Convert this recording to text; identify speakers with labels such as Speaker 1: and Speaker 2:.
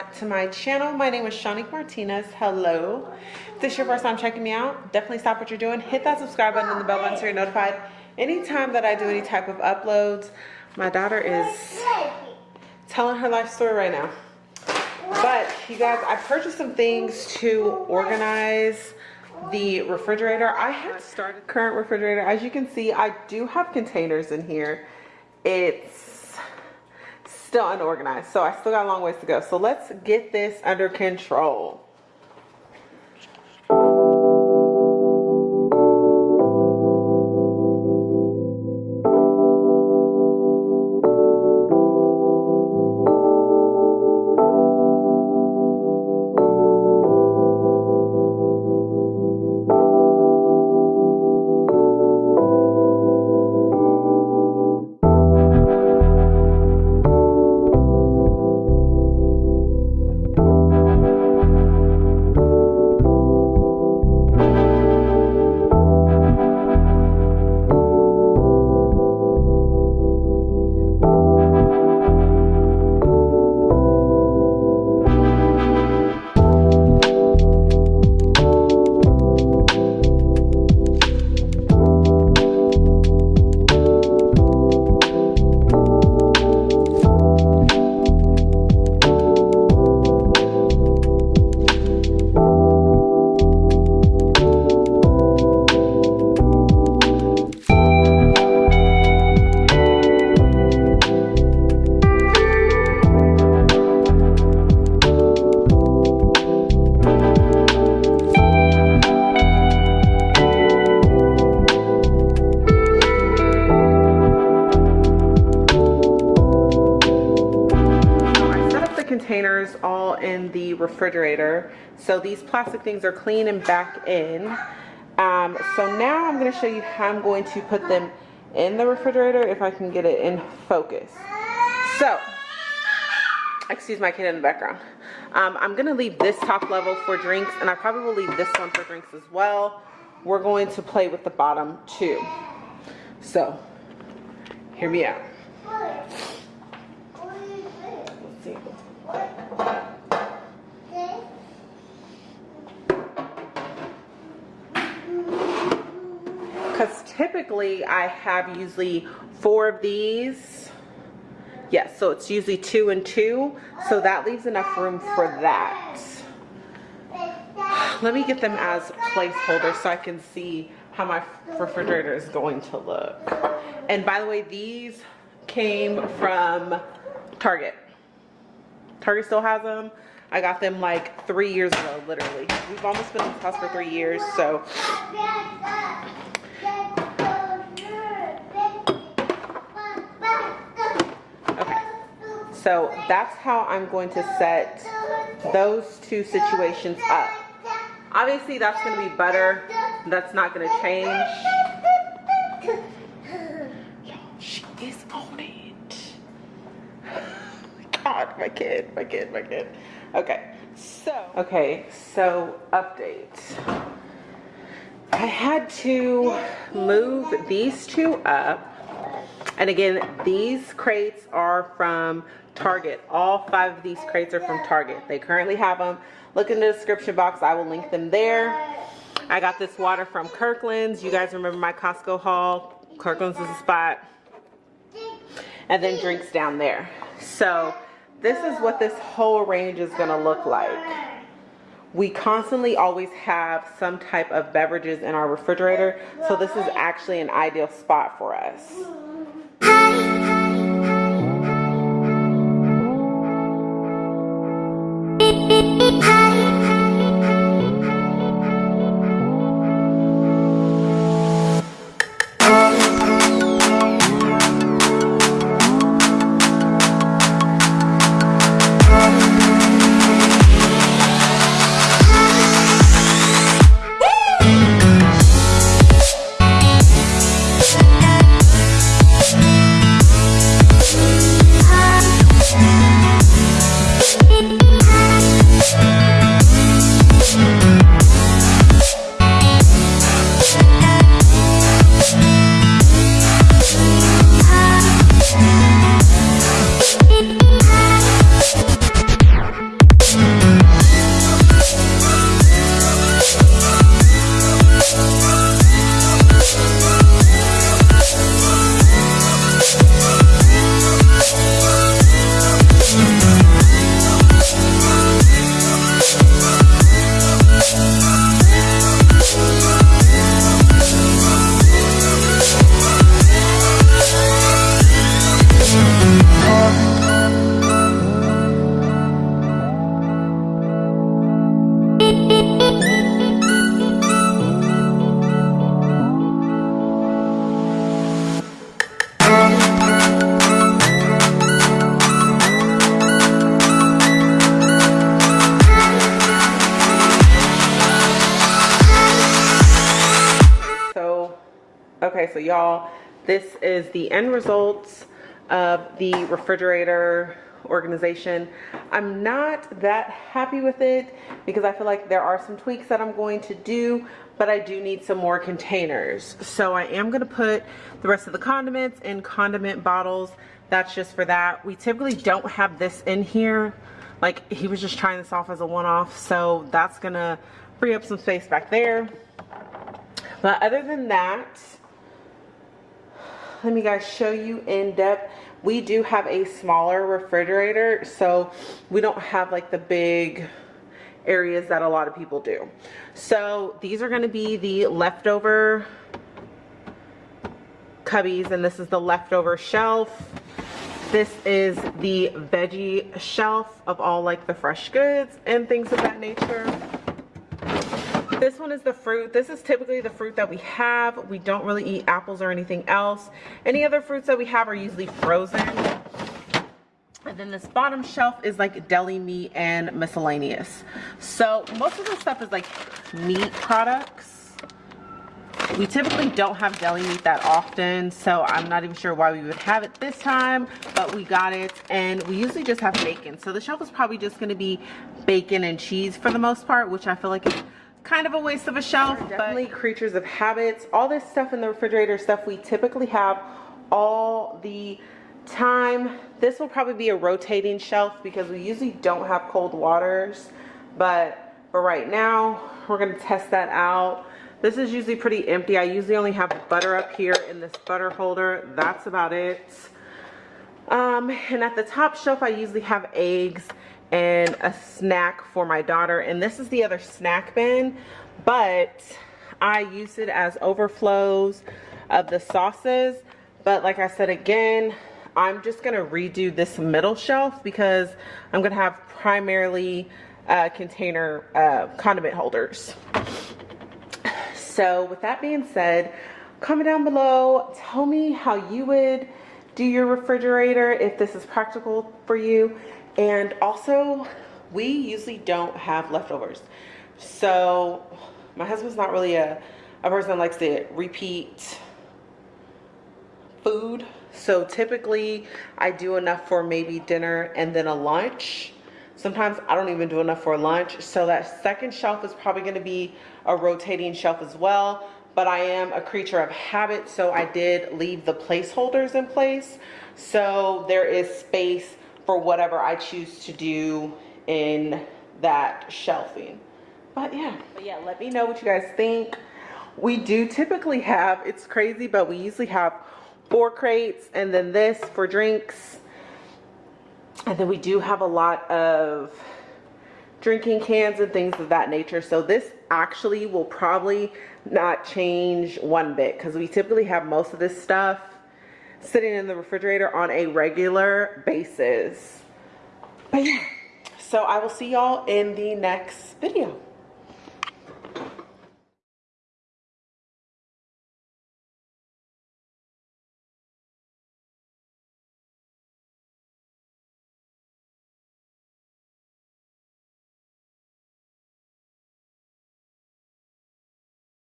Speaker 1: to my channel. My name is Shanique Martinez. Hello. If this is your first time checking me out, definitely stop what you're doing. Hit that subscribe button and the bell button so you're notified anytime that I do any type of uploads. My daughter is telling her life story right now. But you guys, I purchased some things to organize the refrigerator. I have started current refrigerator. As you can see, I do have containers in here. It's still unorganized. So I still got a long ways to go. So let's get this under control. Containers all in the refrigerator. So these plastic things are clean and back in. Um, so now I'm going to show you how I'm going to put them in the refrigerator if I can get it in focus. So, excuse my kid in the background. Um, I'm going to leave this top level for drinks and I probably will leave this one for drinks as well. We're going to play with the bottom too. So, hear me out. Because typically I have usually four of these. Yes so it's usually two and two so that leaves enough room for that. Let me get them as placeholders so I can see how my refrigerator is going to look. And by the way these came from Target. Target still has them I got them like three years ago literally. We've almost been in this house for three years so So that's how I'm going to set those two situations up. Obviously that's going to be butter. That's not going to change. She is on it. God, my kid, my kid, my kid. Okay, so. Okay, so update. I had to move these two up. And again, these crates are from Target. All five of these crates are from Target. They currently have them. Look in the description box. I will link them there. I got this water from Kirkland's. You guys remember my Costco haul. Kirkland's is a spot. And then drinks down there. So this is what this whole range is going to look like. We constantly always have some type of beverages in our refrigerator. So this is actually an ideal spot for us. Hi. So y'all, this is the end results of the refrigerator organization. I'm not that happy with it because I feel like there are some tweaks that I'm going to do, but I do need some more containers. So I am gonna put the rest of the condiments in condiment bottles. That's just for that. We typically don't have this in here. Like he was just trying this off as a one-off. So that's gonna free up some space back there. But other than that, let me guys show you in depth. We do have a smaller refrigerator so we don't have like the big areas that a lot of people do. So these are going to be the leftover cubbies and this is the leftover shelf. This is the veggie shelf of all like the fresh goods and things of that nature this one is the fruit. This is typically the fruit that we have. We don't really eat apples or anything else. Any other fruits that we have are usually frozen. And then this bottom shelf is like deli meat and miscellaneous. So most of the stuff is like meat products. We typically don't have deli meat that often, so I'm not even sure why we would have it this time, but we got it, and we usually just have bacon. So the shelf is probably just gonna be bacon and cheese for the most part, which I feel like is kind of a waste of a shelf definitely creatures of habits. All this stuff in the refrigerator stuff we typically have all the time. This will probably be a rotating shelf because we usually don't have cold waters but for right now we're going to test that out. This is usually pretty empty. I usually only have butter up here in this butter holder. That's about it. Um, and at the top shelf i usually have eggs and a snack for my daughter. And this is the other snack bin, but I use it as overflows of the sauces. But like I said again, I'm just gonna redo this middle shelf because I'm gonna have primarily uh, container uh, condiment holders. So with that being said, comment down below, tell me how you would do your refrigerator if this is practical for you and also, we usually don't have leftovers. So my husband's not really a, a person that likes to repeat food. So typically I do enough for maybe dinner and then a lunch. Sometimes I don't even do enough for lunch. So that second shelf is probably gonna be a rotating shelf as well. But I am a creature of habit, so I did leave the placeholders in place. So there is space for whatever I choose to do in that shelving. But yeah, but yeah, let me know what you guys think. We do typically have, it's crazy, but we usually have four crates and then this for drinks. And then we do have a lot of drinking cans and things of that nature. So this actually will probably not change one bit because we typically have most of this stuff sitting in the refrigerator on a regular basis. But yeah, so I will see y'all in the next video.